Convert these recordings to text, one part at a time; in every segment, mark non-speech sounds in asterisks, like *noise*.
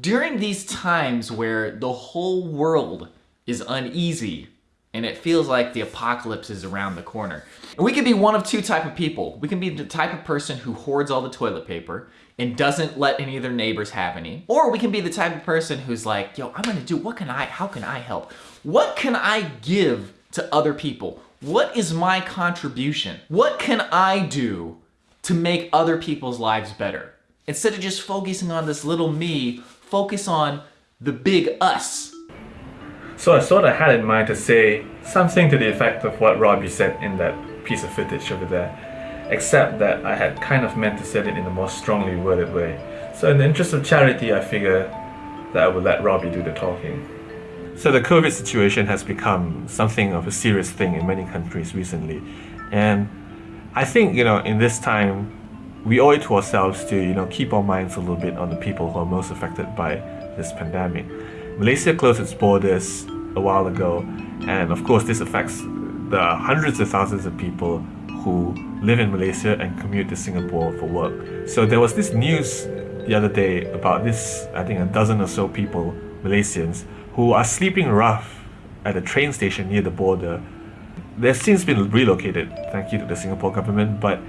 During these times where the whole world is uneasy and it feels like the apocalypse is around the corner. We can be one of two type of people. We can be the type of person who hoards all the toilet paper and doesn't let any of their neighbors have any. Or we can be the type of person who's like, yo, I'm gonna do, what can I, how can I help? What can I give to other people? What is my contribution? What can I do to make other people's lives better? Instead of just focusing on this little me, focus on the big us. So I sort of had in mind to say something to the effect of what Robbie said in that piece of footage over there, except that I had kind of meant to say it in a more strongly worded way. So in the interest of charity, I figure that I would let Robbie do the talking. So the COVID situation has become something of a serious thing in many countries recently. And I think, you know, in this time, we owe it to ourselves to, you know, keep our minds a little bit on the people who are most affected by this pandemic. Malaysia closed its borders a while ago, and of course, this affects the hundreds of thousands of people who live in Malaysia and commute to Singapore for work. So there was this news the other day about this, I think a dozen or so people, Malaysians, who are sleeping rough at a train station near the border. They've since been relocated, thank you to the Singapore government, but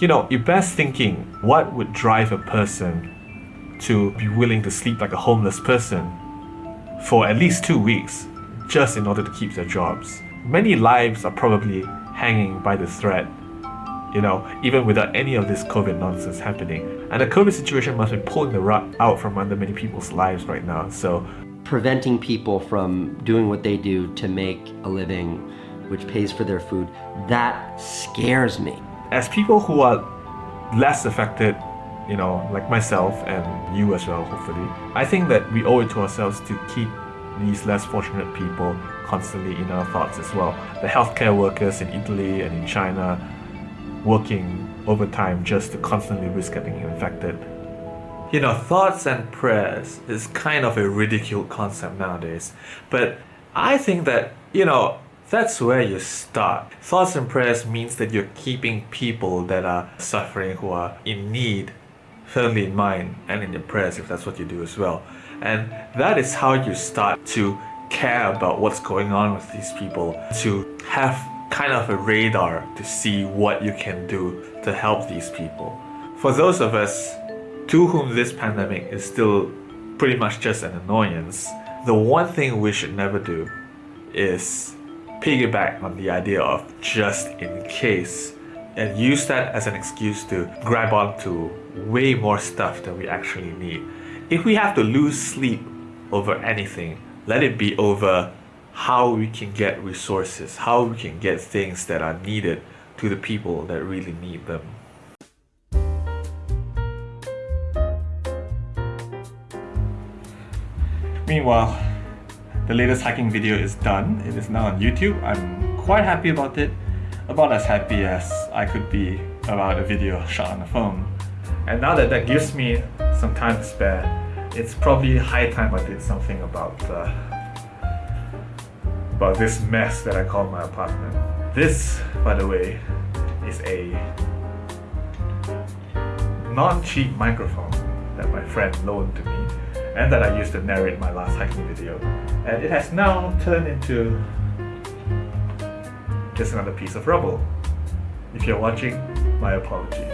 you know, you're best thinking what would drive a person to be willing to sleep like a homeless person for at least two weeks just in order to keep their jobs. Many lives are probably hanging by the thread, you know, even without any of this COVID nonsense happening. And the COVID situation must be pulling the rug out from under many people's lives right now. So preventing people from doing what they do to make a living, which pays for their food, that scares me. As people who are less affected you know, like myself and you as well, hopefully. I think that we owe it to ourselves to keep these less fortunate people constantly in our thoughts as well. The healthcare workers in Italy and in China working overtime just to constantly risk getting infected. You know, thoughts and prayers is kind of a ridiculed concept nowadays, but I think that, you know, that's where you start. Thoughts and prayers means that you're keeping people that are suffering, who are in need, firmly in mind and in your prayers if that's what you do as well. And that is how you start to care about what's going on with these people, to have kind of a radar to see what you can do to help these people. For those of us to whom this pandemic is still pretty much just an annoyance, the one thing we should never do is piggyback on the idea of just in case and use that as an excuse to grab onto way more stuff than we actually need. If we have to lose sleep over anything, let it be over how we can get resources, how we can get things that are needed to the people that really need them. Meanwhile, the latest hiking video is done. It is now on YouTube. I'm quite happy about it about as happy as I could be about a video shot on the phone. And now that that gives me some time to spare, it's probably high time I did something about uh, about this mess that I call my apartment. This, by the way, is a non-cheap microphone that my friend loaned to me and that I used to narrate my last hiking video. And it has now turned into just another piece of rubble. If you're watching, my apologies.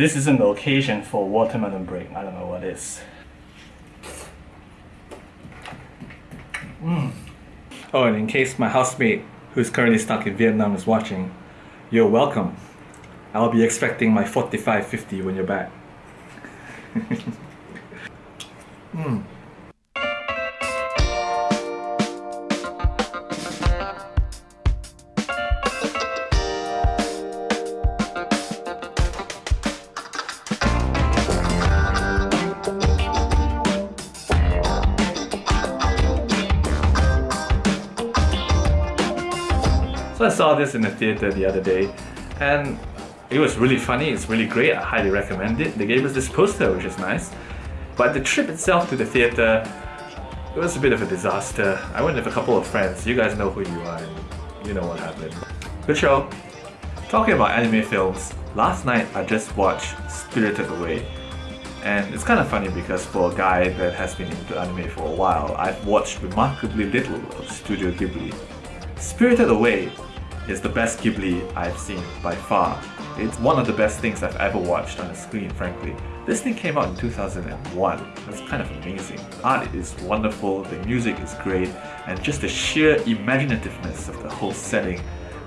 This isn't the occasion for watermelon break, I don't know what is. Mm. Oh, and in case my housemate, who's currently stuck in Vietnam, is watching, you're welcome. I'll be expecting my 45.50 when you're back. *laughs* mm. Saw this in the theater the other day and it was really funny, it's really great, I highly recommend it. They gave us this poster which is nice. But the trip itself to the theater, it was a bit of a disaster. I went with a couple of friends, you guys know who you are and you know what happened. Good show. Talking about anime films, last night I just watched Spirited Away. And it's kind of funny because for a guy that has been into anime for a while, I've watched remarkably little of Studio Ghibli. Spirited Away is the best Ghibli I've seen by far. It's one of the best things I've ever watched on the screen, frankly. This thing came out in 2001. That's kind of amazing. The art is wonderful, the music is great, and just the sheer imaginativeness of the whole setting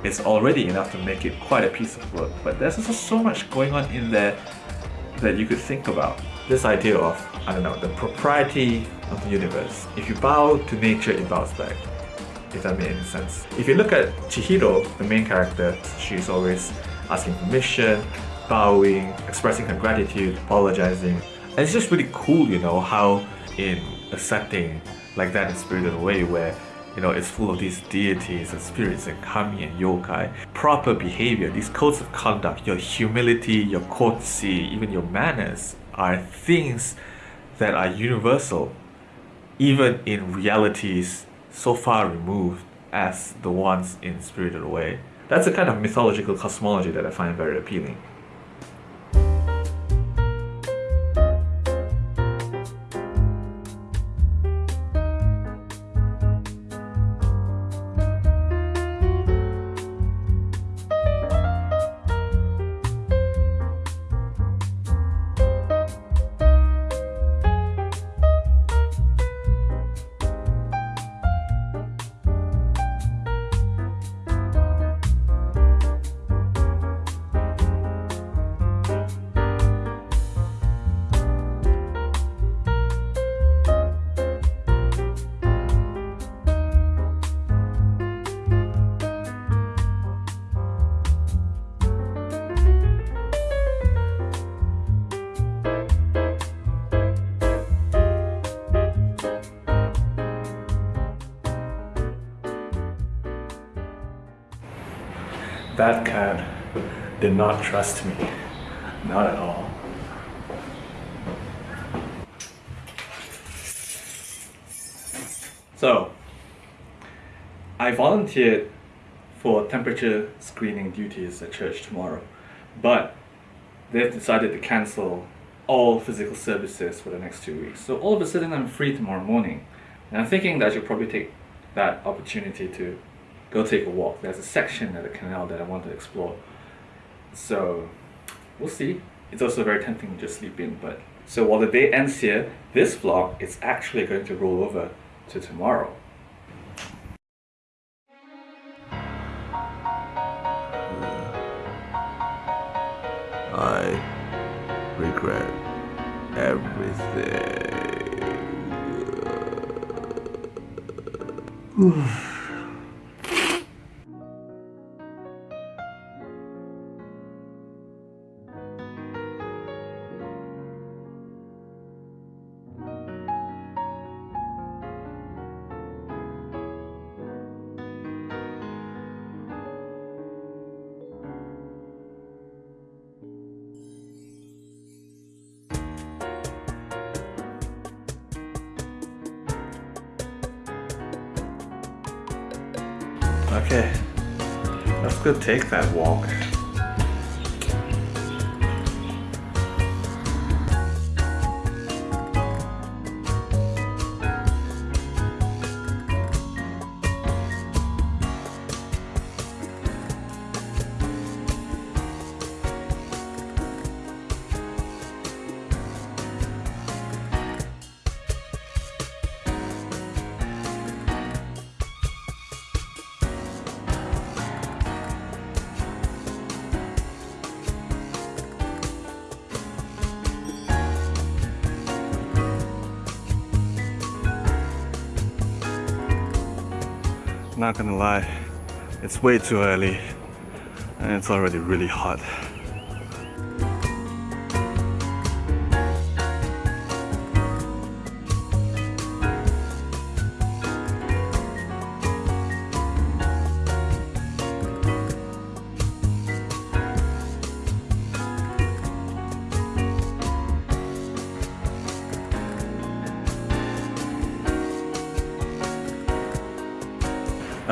is already enough to make it quite a piece of work. But there's also so much going on in there that you could think about. This idea of, I don't know, the propriety of the universe. If you bow to nature, it bows back if that made any sense. If you look at Chihiro, the main character, she's always asking permission, bowing, expressing her gratitude, apologizing. And it's just really cool, you know, how in a setting like that in Spirited Away where you know, it's full of these deities and spirits and kami and yokai. Proper behavior, these codes of conduct, your humility, your courtesy, even your manners are things that are universal, even in realities so far removed as the ones in Spirited Away. That's a kind of mythological cosmology that I find very appealing. That cat did not trust me. Not at all. So, I volunteered for temperature screening duties at church tomorrow, but they've decided to cancel all physical services for the next two weeks. So all of a sudden I'm free tomorrow morning. And I'm thinking that I should probably take that opportunity to go take a walk. There's a section of the canal that I want to explore. So we'll see. It's also very tempting to just sleep in, but so while the day ends here, this vlog is actually going to roll over to tomorrow. I regret everything. *sighs* *sighs* Okay, let's go take that walk. Not gonna lie, it's way too early and it's already really hot.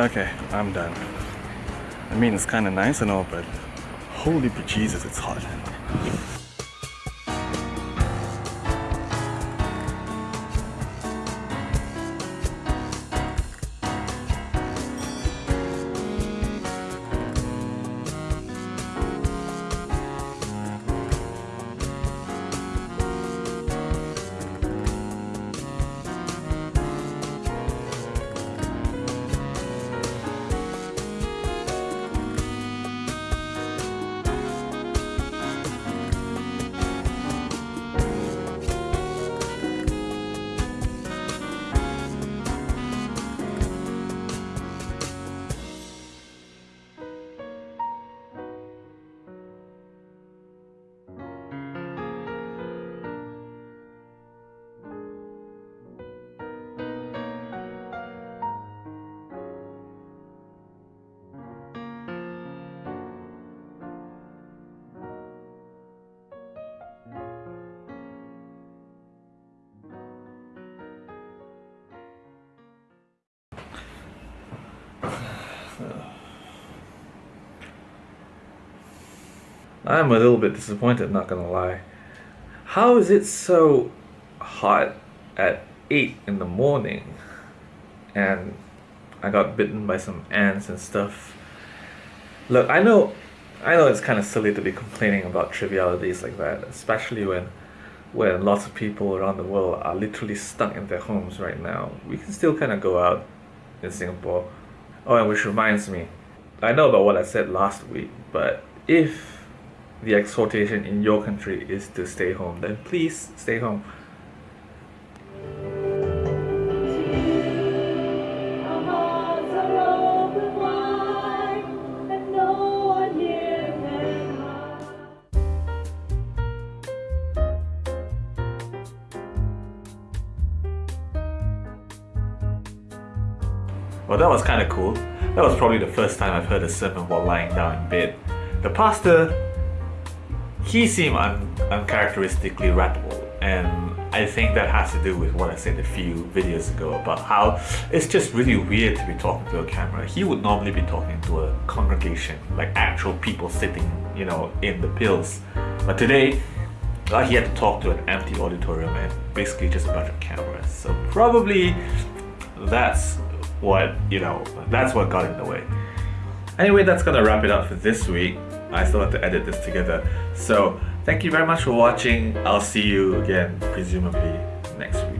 Okay, I'm done. I mean, it's kind of nice and all, but holy bejesus, it's hot. I'm a little bit disappointed, not gonna lie. How is it so hot at 8 in the morning? And I got bitten by some ants and stuff. Look, I know I know it's kind of silly to be complaining about trivialities like that, especially when when lots of people around the world are literally stuck in their homes right now. We can still kind of go out in Singapore. Oh, and which reminds me, I know about what I said last week, but if the exhortation in your country is to stay home, then please stay home. Well, that was kind of cool. That was probably the first time I've heard a sermon while lying down in bed. The pastor, he seemed un- uncharacteristically rappable, and I think that has to do with what I said a few videos ago about how it's just really weird to be talking to a camera. He would normally be talking to a congregation, like actual people sitting, you know, in the pills. But today, uh, he had to talk to an empty auditorium and basically just a bunch of cameras. So probably that's what you know that's what got in the way anyway that's gonna wrap it up for this week i still have to edit this together. So thank you very much for watching. I'll see you again presumably next week